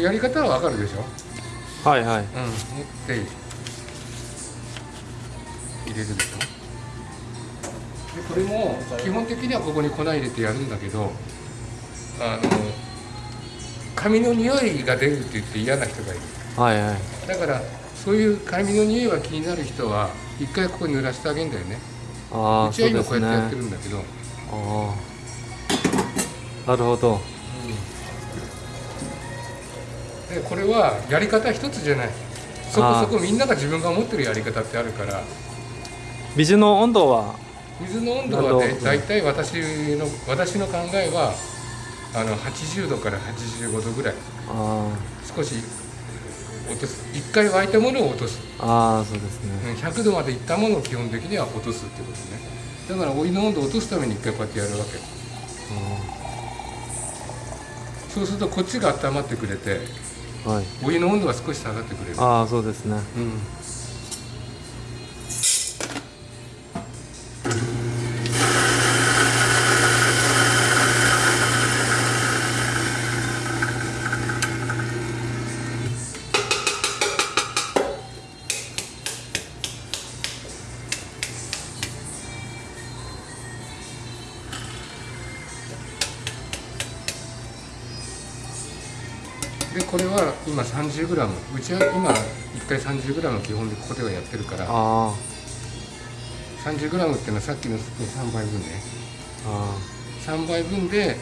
やり方はわかるでしょ？はいはい。うん。持って入れるでしょ？でこれも基本的にはここに粉入れてやるんだけどあの髪の匂いが出るって言って嫌な人がいる。はいはい。だからそういう髪の匂いが気になる人は一回ここに濡らしてあげるんだよね。ああうちは今こうやってやってねるんだけど、ああなるほどでこれはやり方一つじゃない。そこそこみんなが自分が持ってるやり方ってあるから。水の温度は？水の温度はね大体私の私の考えはあの80度から85度ぐらい。あ少し落とす。一回沸いたものを落とす。あああそうですうんね100度までいったものを基本的には落とすってことね。だからお湯の温度を落とすために一回こうやってやるわけ。そうするとこっちが温まってくれてお湯の温度が少し下がってくれる。ああそうですね。うんでこれは今 30g うちは今1回 30g 基本でここではやってるから。あ 30g っていうのはさっきの3倍分ね。ああ3倍分で。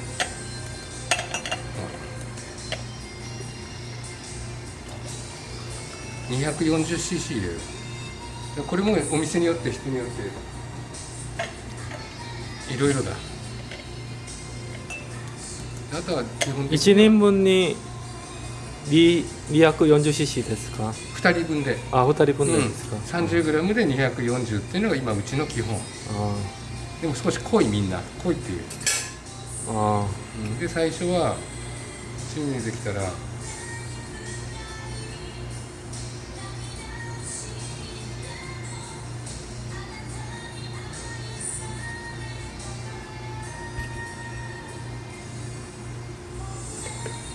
2 4 0 c c 入れる。でこれもお店によって人によっていろいろだ。あとは基本あ的に1人分に2 240cc ですか2人分で、あ二人うん、分でですか、30g で240っていうのが今うちの基本あでも少し濃いみんな濃いっていうああで最初は趣味できたら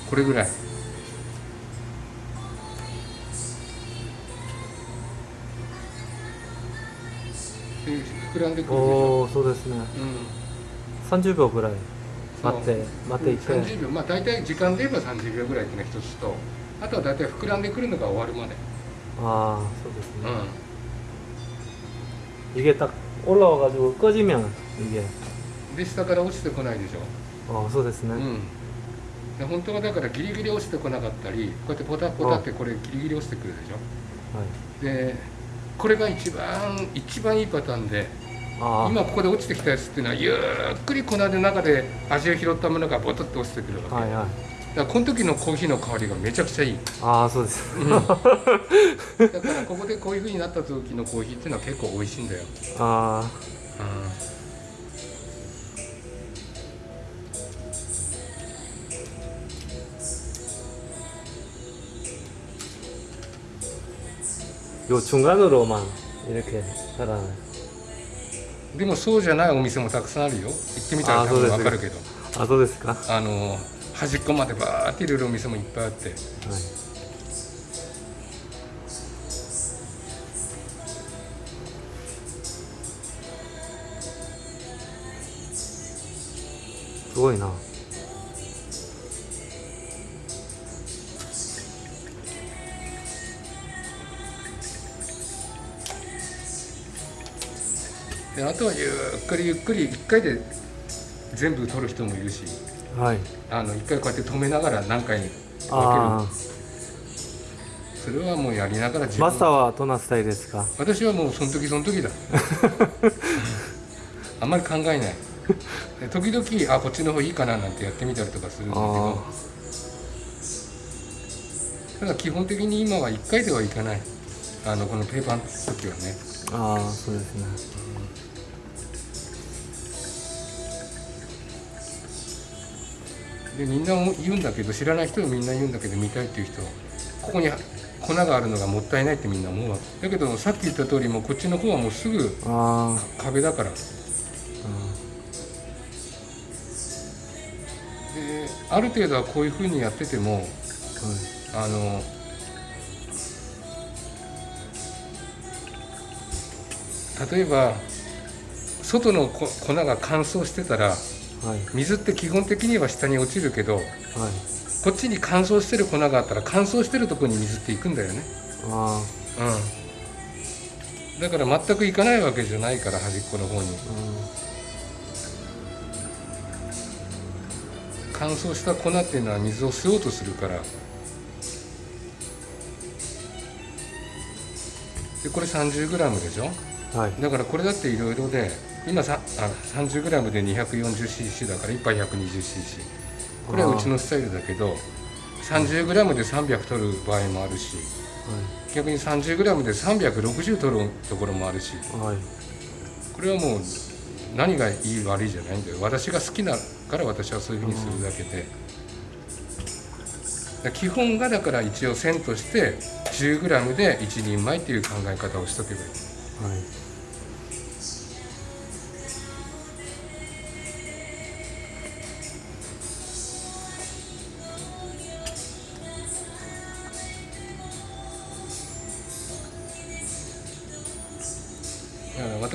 これぐらい膨らんでくるでしょ、おおそうですねうん30秒ぐらい待って待っていて、 30秒まあ大体時間で言えば30秒ぐらいっていうのが一つとあとは大体膨らんでくるのが終わるまで、ああそうですね、う 이게 딱 올라와가지고 꺼지면 이게 ん、で下から落ちてこないでしょ、 어そうですね、うん、で本当はだからギリギリ落ちてこなかったりこうやってポタポタってこれギリギリ落ちてくるでしょはいで これが一番一番いいパターンであ今ここで落ちてきたやつっていうのはゆっくり粉の中で味を拾ったものがボトッと落ちてくるわけ、あはいはい。だからこの時のコーヒーの香りがめちゃくちゃいい。ああそうです。うん。だからここでこういう風になった時のコーヒーっていうのは結構美味しいんだよ。あ 요 중간으로만 이렇게 달아요 でもそうじゃないお店もたくさんあるよ。行ってみたら多分あそうですわかるけど、あそうですかあの端っこまでバーって入れるお店もいっぱいあって、はいすごいな であとはゆっくりゆっくり一回で全部取る人もいるし、はいあの一回こうやって止めながら何回に分けある。それはもうやりながら自あマスターはどんなスタイルですか？私はもうその時その時だ。あんまり考えない。で時々あこっちの方いいかななんてやってみたりとかするんだけあど。ただ基本的に今は1回ではいかないあのこのペーパーの時はねああそうですねでみんな言うんだけど知らない人はみんな言うんだけど見たいっていう人ここに粉があるのがもったいないってみんな思うわけ。だけどさっき言った通りもうこっちの方はもうすぐ壁だから。あである程度はこういうふうにやっててもはいあの例えば外の粉が乾燥してたら水って基本的には下に落ちるけどはい。こっちに乾燥してる粉があったら乾燥してるところに水っていくんだよね。あうん。だから全くいかないわけじゃないから端っこの方に。ーうん。乾燥した粉っていうのは水を吸おうとするから。でこれ 30g でしょ？はい。だからこれだっていろいろで今さあ 30g で 240cc だから1杯 120cc これはうちのスタイルだけど 30g で300取る場合もあるし逆に 30g で360取るところもあるし。はい。はいこれはもう何がいい悪いじゃないんだよ。私が好きだから私はそういうふうにするだけで、だから基本がだから一応線として 10g で1人前っていう考え方をしとけばいい。はい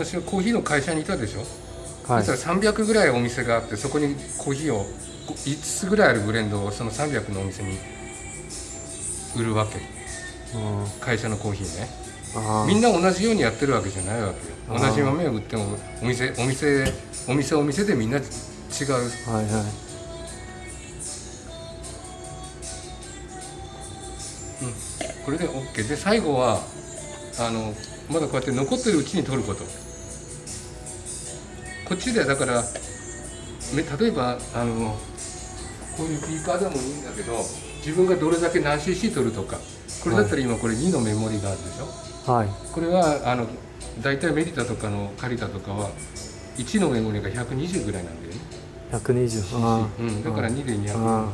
私はコーヒーの会社にいたでしょ、はい。そしたら300ぐらいお店があってそこにコーヒーを5つぐらいあるブレンドをその300のお店に売るわけ。うん。会社のコーヒーね。みんな同じようにやってるわけじゃないわけよ。同じ豆を売ってもお店お店お店お店でみんな違う。はいはい。これで OK で最後はあのまだこうやって残ってるうちに取ることこっちでだからめ例えばあのこういうビーカーでもいいんだけど自分がどれだけ何 cc 取るとかこれだったら今これ2のメモリがあるでしょ？はい。これはあの大体メリタとかのカリタとかは1のメモリが120ぐらいなんだよね、120あーうん、だから2で200あ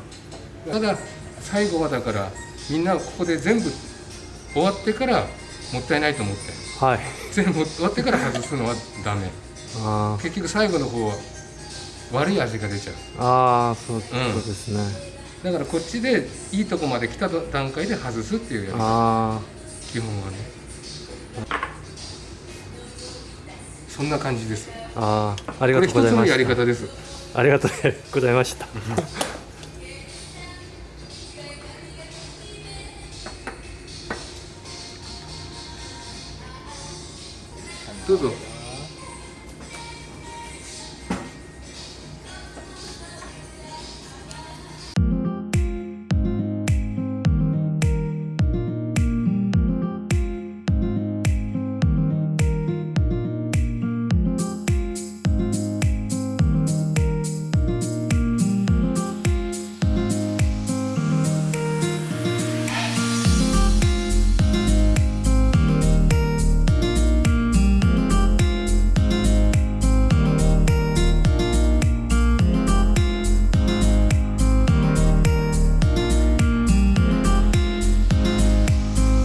ただ最後はだからみんなここで全部終わってからもったいないと思って。ーはい。全部終わってから外すのはダメ結局最後の方は悪い味が出ちゃう。あーそうですね、だからこっちでいいとこまで来た段階で外すっていうやり方。あ基本はね。そんな感じです。ーあー。ありがとうございました。やり方です。ありがとうございました。どうぞ